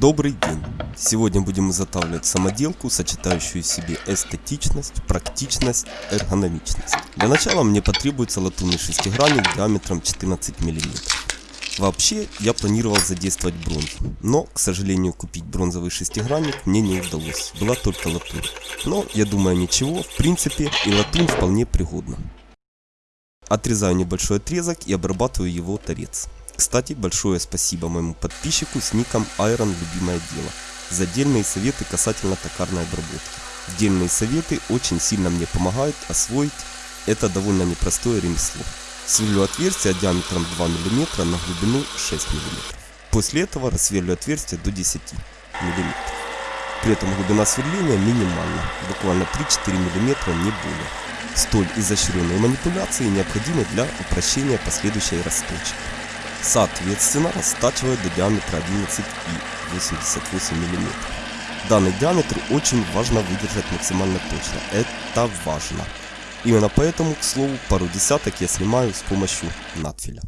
Добрый день! Сегодня будем изготавливать самоделку, сочетающую в себе эстетичность, практичность, эргономичность. Для начала мне потребуется латунный шестигранник диаметром 14 мм. Вообще, я планировал задействовать бронзу, но, к сожалению, купить бронзовый шестигранник мне не удалось, была только латунь. Но, я думаю, ничего, в принципе, и латунь вполне пригодна. Отрезаю небольшой отрезок и обрабатываю его торец. Кстати, большое спасибо моему подписчику с ником Iron Любимое Дело за отдельные советы касательно токарной обработки. Отдельные советы очень сильно мне помогают освоить это довольно непростое ремесло. Сверлю отверстие диаметром 2 мм на глубину 6 мм. После этого рассверлю отверстие до 10 мм. При этом глубина сверления минимальна, буквально 3-4 мм не более. Столь изощренные манипуляции необходимы для упрощения последующей расточки. Соответственно, растачиваю до диаметра 11,88 мм. Данный диаметр очень важно выдержать максимально точно. Это важно. Именно поэтому, к слову, пару десяток я снимаю с помощью надфиля.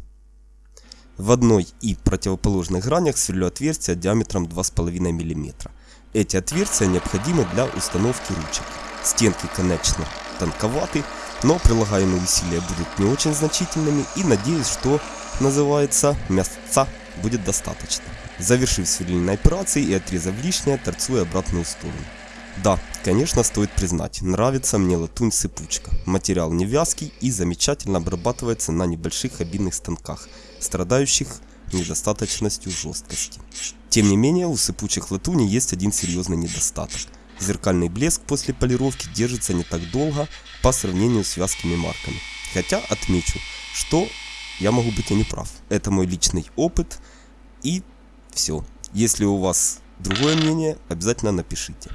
В одной и противоположных гранях сверлю отверстия диаметром 2,5 мм. Эти отверстия необходимы для установки ручек. Стенки, конечно, тонковаты, но прилагаемые усилия будут не очень значительными и надеюсь, что называется мясца будет достаточно. Завершив сверлильные операции и отрезав лишнее, торцую обратную сторону. Да, конечно стоит признать, нравится мне латунь сыпучка. Материал не вязкий и замечательно обрабатывается на небольших обидных станках, страдающих недостаточностью жесткости. Тем не менее, у сыпучих латуни есть один серьезный недостаток. Зеркальный блеск после полировки держится не так долго по сравнению с вязкими марками. Хотя отмечу, что я могу быть и не прав. Это мой личный опыт и все. Если у вас другое мнение, обязательно напишите.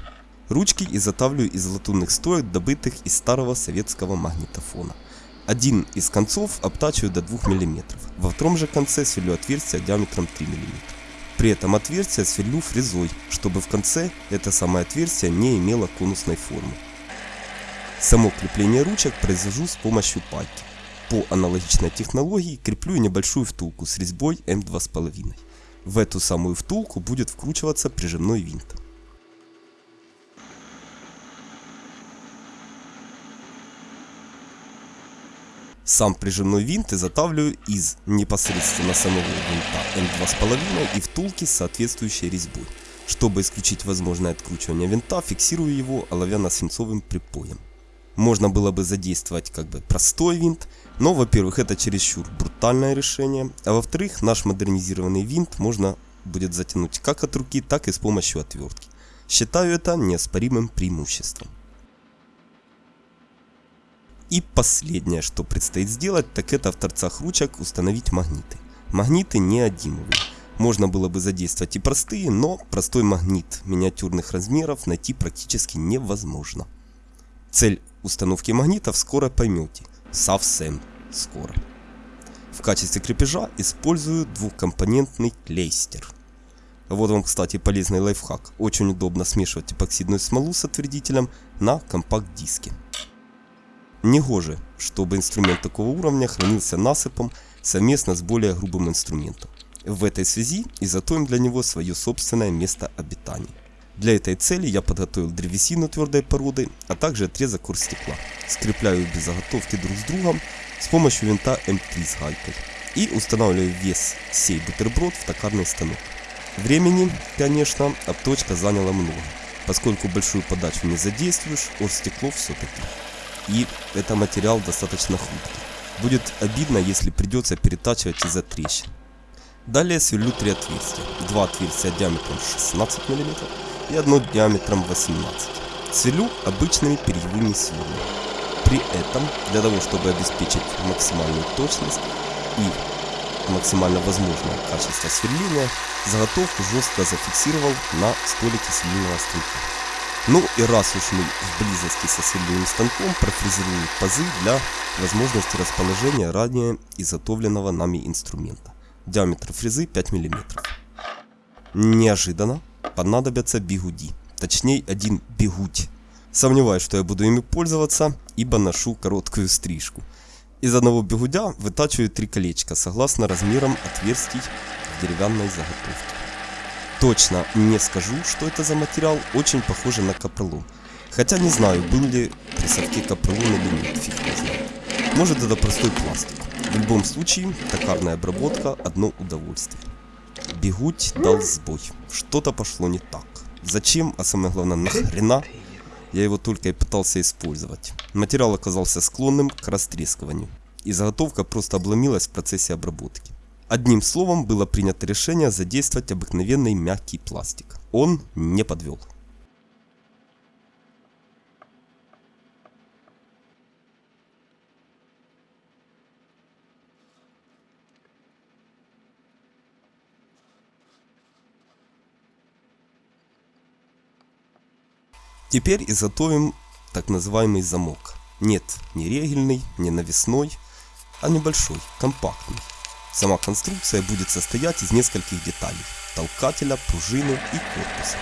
Ручки изготавливаю из латунных стоек, добытых из старого советского магнитофона. Один из концов обтачиваю до 2 мм, во втором же конце сверлю отверстие диаметром 3 мм. При этом отверстие сверлю фрезой, чтобы в конце это самое отверстие не имело конусной формы. Само крепление ручек произвожу с помощью пайки. По аналогичной технологии креплю небольшую втулку с резьбой М2,5. В эту самую втулку будет вкручиваться прижимной винт. Сам прижимной винт изготавливаю из непосредственно самого винта М2,5 и втулки с соответствующей резьбой. Чтобы исключить возможное откручивание винта, фиксирую его оловянно-свинцовым припоем. Можно было бы задействовать как бы простой винт, но, во-первых, это чересчур брутальное решение, а во-вторых, наш модернизированный винт можно будет затянуть как от руки, так и с помощью отвертки. Считаю это неоспоримым преимуществом. И последнее, что предстоит сделать, так это в торцах ручек установить магниты. Магниты неодимовые. Можно было бы задействовать и простые, но простой магнит миниатюрных размеров найти практически невозможно. Цель установки магнитов скоро поймете. Совсем скоро. В качестве крепежа использую двухкомпонентный клейстер. Вот вам, кстати, полезный лайфхак. Очень удобно смешивать эпоксидную смолу с отвердителем на компакт-диске. Негоже, чтобы инструмент такого уровня хранился насыпом совместно с более грубым инструментом. В этой связи изготовим для него свое собственное место обитания. Для этой цели я подготовил древесину твердой породы, а также отрезок оргстекла. Скрепляю без заготовки друг с другом с помощью винта М3 с гайкой. И устанавливаю вес сей бутерброд в токарный станок. Времени, конечно, обточка заняла много, поскольку большую подачу не задействуешь, оргстекло все-таки и это материал достаточно хрупкий. Будет обидно, если придется перетачивать из-за трещин. Далее сверлю три отверстия. Два отверстия диаметром 16 мм и одно диаметром 18 Сверлю обычными перьевыми сверлами. При этом, для того чтобы обеспечить максимальную точность и максимально возможное качество сверления, заготовку жестко зафиксировал на столике сверлильного станка. Ну и раз уж мы в близости со сверлильным станком, профрезеруем пазы для возможности расположения ранее изготовленного нами инструмента. Диаметр фрезы 5 мм. Неожиданно понадобятся бигуди, точнее один бигуть. Сомневаюсь, что я буду ими пользоваться, ибо ношу короткую стрижку. Из одного бигудя вытачиваю три колечка, согласно размерам отверстий в деревянной заготовке. Точно не скажу, что это за материал, очень похоже на капролон. Хотя не знаю, был ли при совке капролон или нет, фиг не знает. Может это простой пластик. В любом случае, токарная обработка одно удовольствие. Бегуть дал сбой. Что-то пошло не так. Зачем, а самое главное, нахрена, я его только и пытался использовать. Материал оказался склонным к растрескиванию. И заготовка просто обломилась в процессе обработки. Одним словом, было принято решение задействовать обыкновенный мягкий пластик. Он не подвел. Теперь изготовим так называемый замок. Нет, не регельный, не навесной, а небольшой, компактный. Сама конструкция будет состоять из нескольких деталей. Толкателя, пружины и корпуса.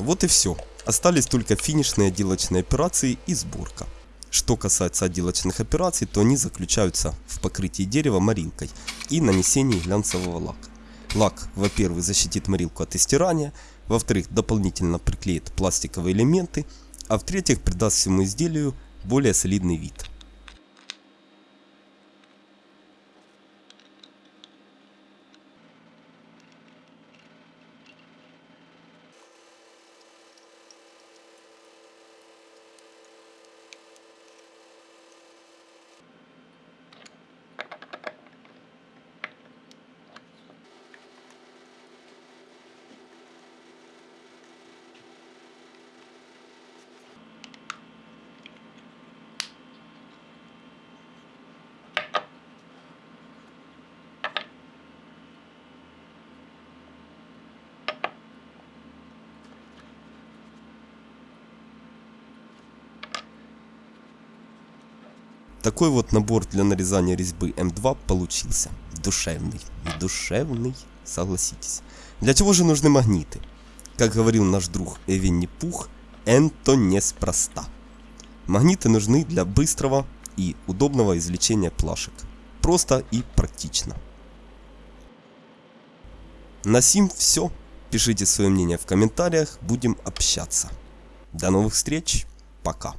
Вот и все. Остались только финишные отделочные операции и сборка. Что касается отделочных операций, то они заключаются в покрытии дерева маринкой и нанесении глянцевого лака. Лак, во-первых, защитит марилку от истирания, во-вторых, дополнительно приклеит пластиковые элементы, а в-третьих, придаст всему изделию более солидный вид. Такой вот набор для нарезания резьбы М2 получился. Душевный. Душевный, согласитесь. Для чего же нужны магниты? Как говорил наш друг Эвенни Пух, энто неспроста. Магниты нужны для быстрого и удобного извлечения плашек. Просто и практично. На сим все. Пишите свое мнение в комментариях, будем общаться. До новых встреч, пока.